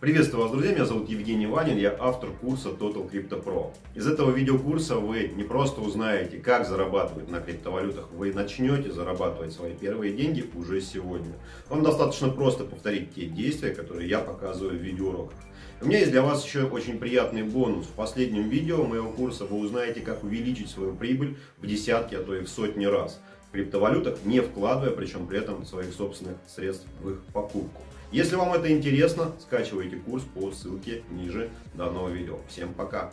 Приветствую вас, друзья! Меня зовут Евгений Ванин, я автор курса Total Crypto Pro. Из этого видеокурса вы не просто узнаете, как зарабатывать на криптовалютах, вы начнете зарабатывать свои первые деньги уже сегодня. Вам достаточно просто повторить те действия, которые я показываю в видеоуроках. У меня есть для вас еще очень приятный бонус. В последнем видео моего курса вы узнаете, как увеличить свою прибыль в десятки, а то и в сотни раз криптовалютах, не вкладывая, причем при этом своих собственных средств в их покупку. Если вам это интересно, скачивайте курс по ссылке ниже данного видео. Всем пока!